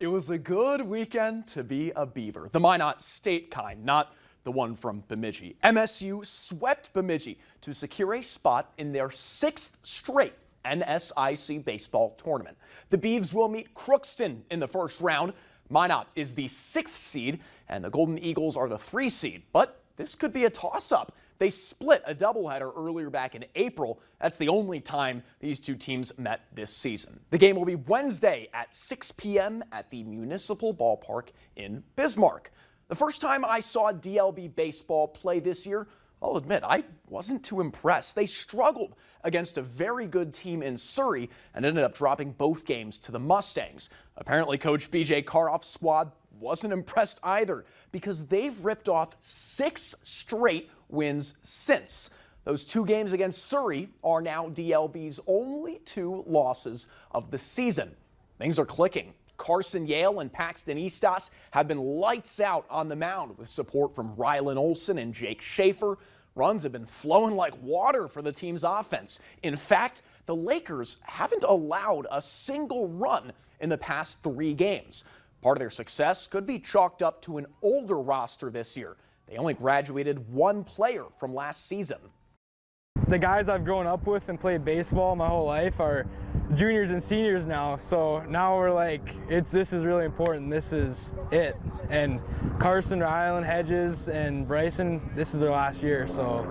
It was a good weekend to be a Beaver. The Minot State kind, not the one from Bemidji. MSU swept Bemidji to secure a spot in their sixth straight NSIC baseball tournament. The Beavs will meet Crookston in the first round. Minot is the sixth seed and the Golden Eagles are the three seed, but this could be a toss-up. They split a doubleheader earlier back in April. That's the only time these two teams met this season. The game will be Wednesday at 6 p.m. at the Municipal Ballpark in Bismarck. The first time I saw DLB baseball play this year, I'll admit, I wasn't too impressed. They struggled against a very good team in Surrey and ended up dropping both games to the Mustangs. Apparently, Coach BJ Karoff's squad wasn't impressed either because they've ripped off six straight wins since. Those two games against Surrey are now DLB's only two losses of the season. Things are clicking. Carson Yale and Paxton Eastos have been lights out on the mound with support from Rylan Olson and Jake Schaefer. Runs have been flowing like water for the team's offense. In fact, the Lakers haven't allowed a single run in the past three games. Part of their success could be chalked up to an older roster this year. They only graduated one player from last season. The guys I've grown up with and played baseball my whole life are juniors and seniors now. So now we're like, it's this is really important. This is it. And Carson, Rylan, Hedges, and Bryson, this is their last year. So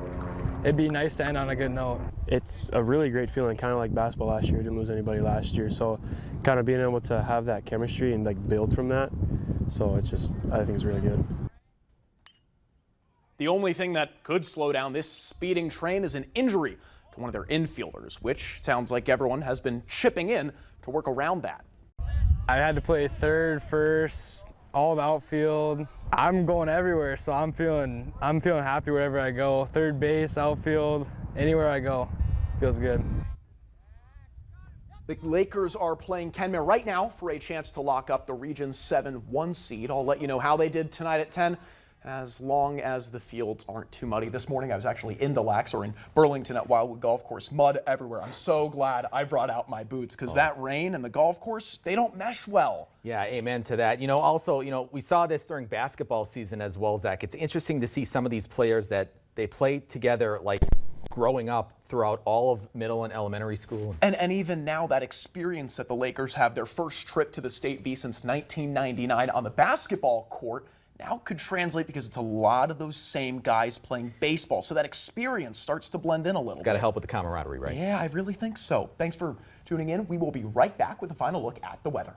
it'd be nice to end on a good note. It's a really great feeling, kind of like basketball last year. Didn't lose anybody last year. So kind of being able to have that chemistry and like build from that. So it's just, I think it's really good. The only thing that could slow down this speeding train is an injury to one of their infielders, which sounds like everyone has been chipping in to work around that. I had to play third, first, all the outfield. I'm going everywhere, so I'm feeling I'm feeling happy wherever I go. Third base, outfield, anywhere I go, feels good. The Lakers are playing Kenmare right now for a chance to lock up the Region 7 1 seed. I'll let you know how they did tonight at 10 as long as the fields aren't too muddy. This morning I was actually in Lax or in Burlington at Wildwood Golf Course. Mud everywhere. I'm so glad I brought out my boots because oh. that rain and the golf course, they don't mesh well. Yeah, amen to that. You know, also, you know, we saw this during basketball season as well, Zach. It's interesting to see some of these players that they play together like growing up throughout all of middle and elementary school. And, and even now, that experience that the Lakers have, their first trip to the State B since 1999 on the basketball court, now could translate because it's a lot of those same guys playing baseball. So that experience starts to blend in a little It's got to help with the camaraderie, right? Yeah, I really think so. Thanks for tuning in. We will be right back with a final look at the weather.